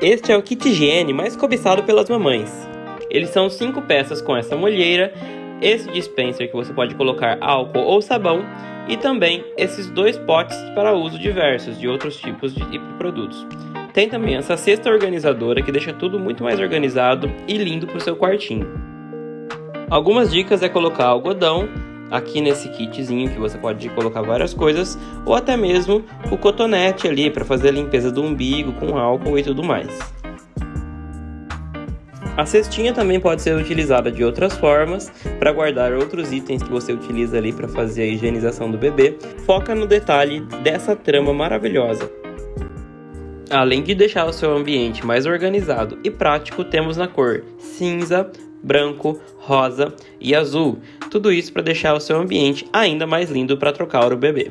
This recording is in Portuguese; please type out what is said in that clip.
Este é o kit higiene mais cobiçado pelas mamães. Eles são cinco peças com essa molheira, esse dispenser que você pode colocar álcool ou sabão e também esses dois potes para uso diversos de outros tipos de produtos. Tem também essa cesta organizadora que deixa tudo muito mais organizado e lindo para o seu quartinho. Algumas dicas é colocar algodão aqui nesse kitzinho que você pode colocar várias coisas ou até mesmo o cotonete ali para fazer a limpeza do umbigo com álcool e tudo mais. A cestinha também pode ser utilizada de outras formas para guardar outros itens que você utiliza ali para fazer a higienização do bebê. Foca no detalhe dessa trama maravilhosa. Além de deixar o seu ambiente mais organizado e prático, temos na cor cinza, branco, rosa e azul. Tudo isso para deixar o seu ambiente ainda mais lindo para trocar o bebê.